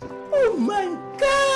Oh my god!